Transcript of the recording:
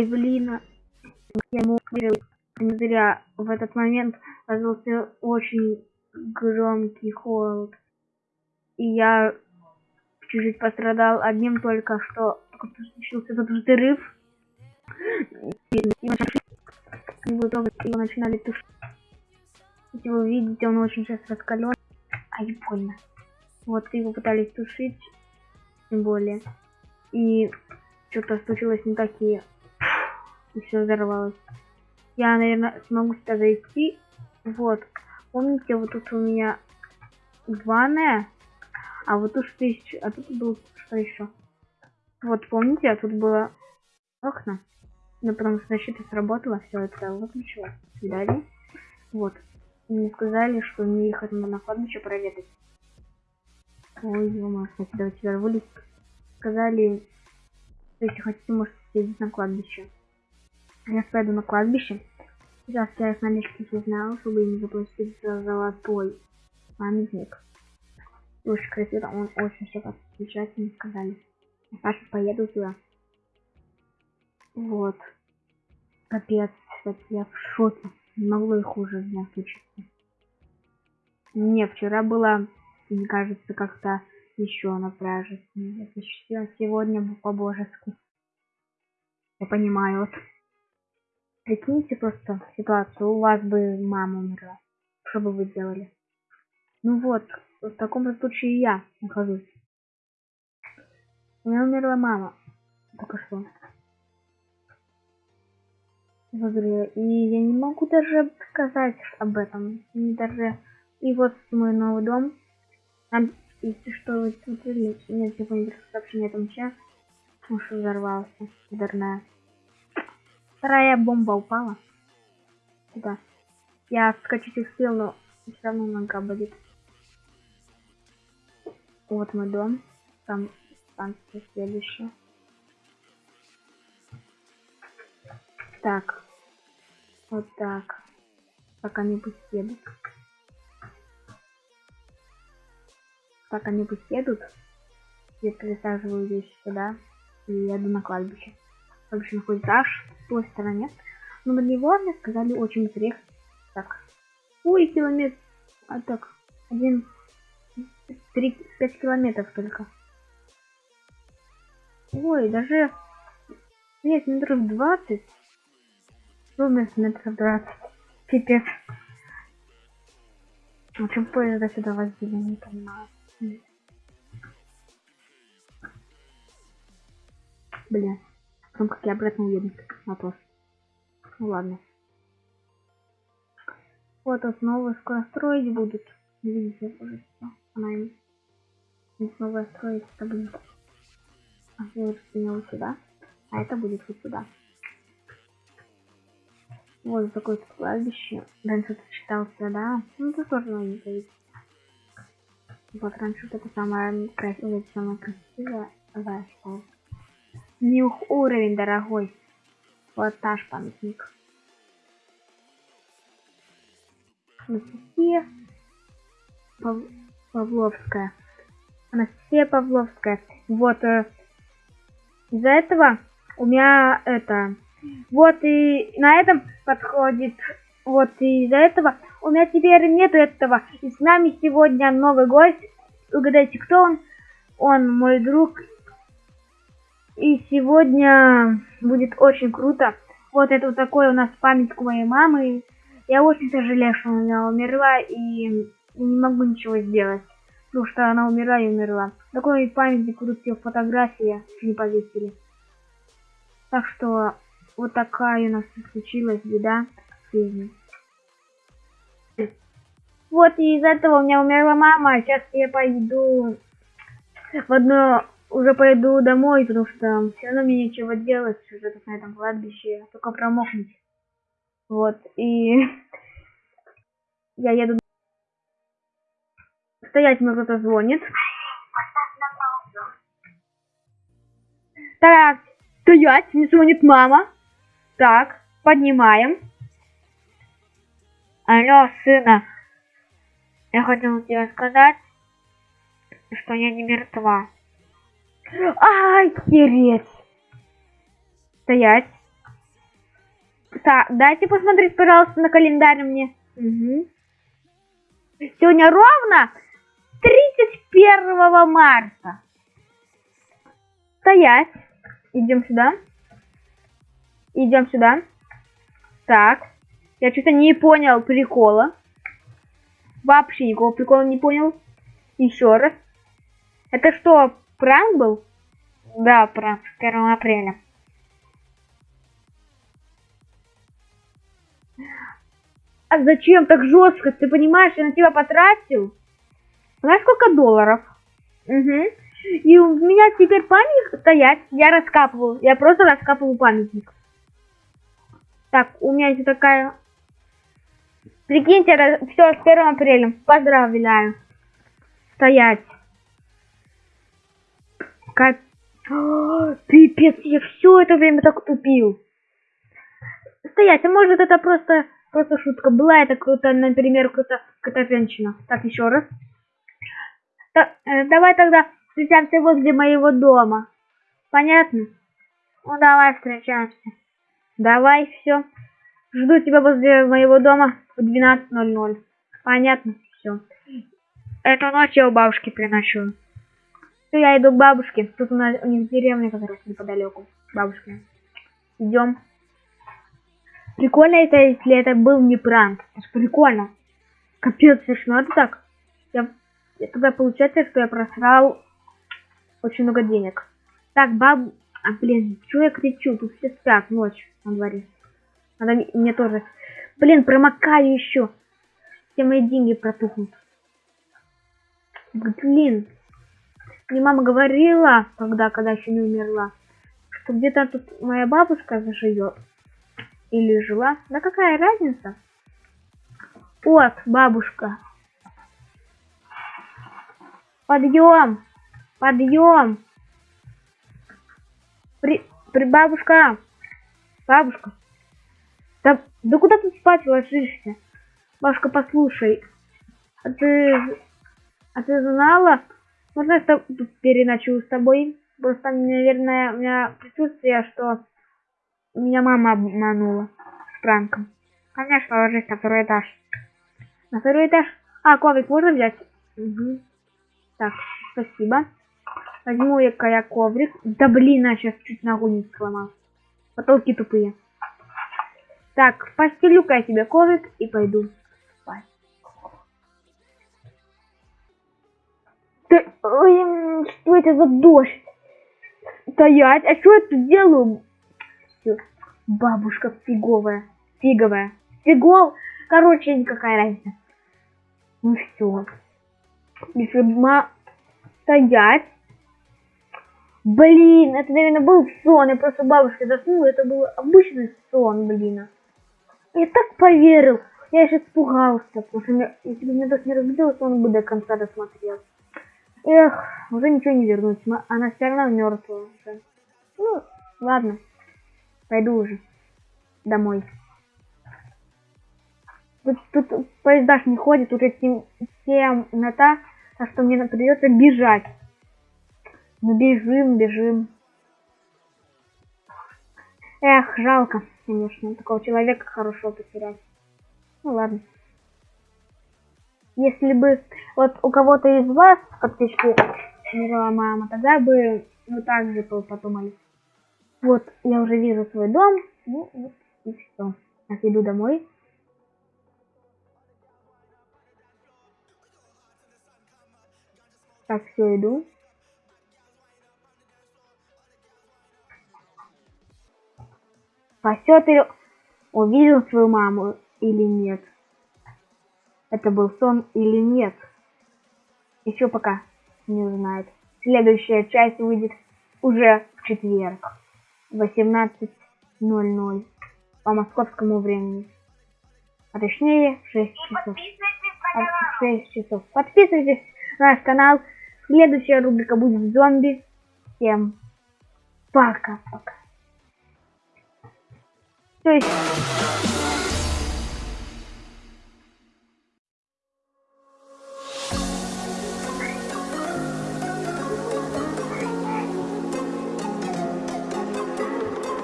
Ой, блин. Я ему верил. Не зря в этот момент раздался очень громкий холод. И я чуть-чуть пострадал одним только что случился этот взрыв. И его начинали тушить. Если вы видите, он очень сейчас раскален. А и больно. Вот его пытались тушить, тем более. И что-то случилось не такие. И все взорвалось. Я, наверное, смогу сюда зайти. Вот. Помните, вот тут у меня ванная. А вот тут тысяча. А тут был что еще? Вот помните, а тут было окна. Но потом защита сработала, все это выключила. Далее. Вот. И мне сказали, что мне ехать на кладбище проведать. Ой, ё кстати, давайте тебя вылез. Сказали, если хотите, можете съездить на кладбище. Я пойду на кладбище. Сейчас я с налички знал, чтобы не заплатить за золотой памятник. Очень красиво, он очень все замечательно сказали. Я сейчас поеду туда. Вот. Капец, я в шоке. Не могло и хуже дня случиться. Не, вчера было, мне кажется, как-то еще на пляже. Сегодня по-божески. Я понимаю. Вот. Прикиньте просто ситуацию. У вас бы мама умерла. Что бы вы делали? Ну вот, в таком случае я нахожусь. У меня умерла мама. Только что. И я не могу даже сказать об этом. И даже... И вот мой новый дом. Там, если что, вы смотрели, нет какого-нибудь сообщения о том, что взорвался. Ударная. Вторая бомба упала. Сюда. Я скачать успел, но все равно нога болит. Вот мой дом. Там станция следующая. Так. Вот так. Пока пусть едут. Так они едут. Я пересаживаю вещи сюда и еду на кладбище. Кладбище находится аж в той стороне. Но на него мне сказали очень быстрее. Так. Ой, километр. А так. Один. Три, пять километров только. Ой, даже... Нет, метров двадцать. Ровно метров двадцать. Пипец. В общем, поезда сюда возили, не понимаю. Бля. Потом как я обратно уеду. Вопрос. Ну ладно. Вот снова скоро строить будут. Видите, уже она им снова строить это будет. А я вот сюда. А это будет вот сюда. Вот такое кладбище. Раньше это считался, да? Ну, это тоже не говорить. Вот раньше вот это самое красивое, самое красивое. Да, что? Нюх уровень, дорогой. Вот наш памятник. Анастасия Пав... Павловская. Анастасия Павловская. Вот. Э, из-за этого у меня это... Вот и на этом подходит. Вот и из-за этого у меня теперь нету этого. И с нами сегодня новый гость. Угадайте, кто он? Он мой друг. И сегодня будет очень круто. Вот это вот такой у нас памятник моей мамы. Я очень сожалею, что она умерла и не могу ничего сделать. Потому что она умерла и умерла. Такой памятник тут все фотографии не повесили. Так что вот такая у нас случилась беда в жизни. Вот и из этого у меня умерла мама. Сейчас я пойду в одно уже пойду домой, потому что все равно мне нечего делать уже тут на этом кладбище, только промокнуть. Вот, и я еду. Стоять мне кто-то звонит. Так, стоять, мне звонит мама. Так, поднимаем. Алло, сына. Я хотела тебе сказать, что я не мертва. Ай, херец. Стоять. Так, дайте посмотреть, пожалуйста, на календарь мне. Угу. Сегодня ровно 31 марта. Стоять. Идем сюда. Идем сюда. Так. Я что-то не понял прикола. Вообще никакого прикола не понял. Еще раз. Это что, пранк был? Да, пранк. 1 апреля. А зачем так жестко? Ты понимаешь, я на тебя потратил? Знаешь, сколько долларов? Угу. И у меня теперь памятник стоять. Я раскапываю. Я просто раскапываю памятник. Так, у меня есть такая... Прикиньте, все, с 1 апреля. Поздравляю. Стоять. Как... Пипец, я все это время так тупил. Стоять, а может это просто, просто шутка была, это кто-то, например, кто-то, какая женщина. Так, еще раз. Так, э, давай тогда встречаемся возле моего дома. Понятно? Ну давай встречаемся. Давай, все. Жду тебя возле моего дома в 12.00. Понятно? Все. Эту ночь я у бабушки приношу. Все, я иду к бабушке. Тут у нас у них деревня как раз неподалеку. Бабушка. Идем. Прикольно это, если это был не пранк. Это прикольно. Капец, смешно. Это так. Я тогда получается, что я просрал очень много денег. Так, баб... А, блин, что я кричу? Тут все спят, ночь на дворе. Надо мне тоже... Блин, промокаю еще. Все мои деньги протухнут. Блин. Мне мама говорила, когда, когда еще не умерла, что где-то тут моя бабушка заживет. Или жила. Да какая разница? Вот, бабушка. Подъем! Подъем! При, при бабушка! Бабушка! Да, да куда ты спать ложишься? Бабушка, послушай. А ты... А ты знала? Можно я тут переночую с тобой? Просто, наверное, у меня присутствие, что меня мама обманула с пранком. Конечно, ложись на второй этаж. На второй этаж? А, коврик можно взять? Угу. Так, спасибо. Возьму я я коврик. Да блин, я сейчас чуть ногу не сломал. Потолки тупые. Так, постелю-ка я себе коврик и пойду Ты... Ой, что это за дождь? Стоять, а что я тут делаю? Все, бабушка фиговая, фиговая. Фигол, короче, никакая разница. Ну все. Если стоять. Блин, это, наверное, был сон. Я просто бабушка заснула. Это был обычный сон, блин. Я так поверил. Я еще испугался, потому что мне, если бы меня дочь не разбудила, то он бы до конца досмотрел. Эх, уже ничего не вернуть. Она все равно мертвая уже. Ну, ладно. Пойду уже домой. Тут, тут поезда не ходят, уже темнота, так что мне придется бежать. Ну бежим, бежим. Эх, жалко, конечно, такого человека хорошего потерять. Ну ладно. Если бы вот у кого-то из вас подписчики умерла мама, тогда бы вы также подумали. Вот, я уже вижу свой дом. Ну, вот, и все. Так, иду домой. Так, все, иду. Пасет или... Увидел свою маму или нет? Это был сон или нет? Еще пока не узнает. Следующая часть выйдет уже в четверг. 18.00 по московскому времени. А точнее 6 часов. 6 часов. Подписывайтесь на наш канал. Следующая рубрика будет зомби. Всем пока-пока. То есть...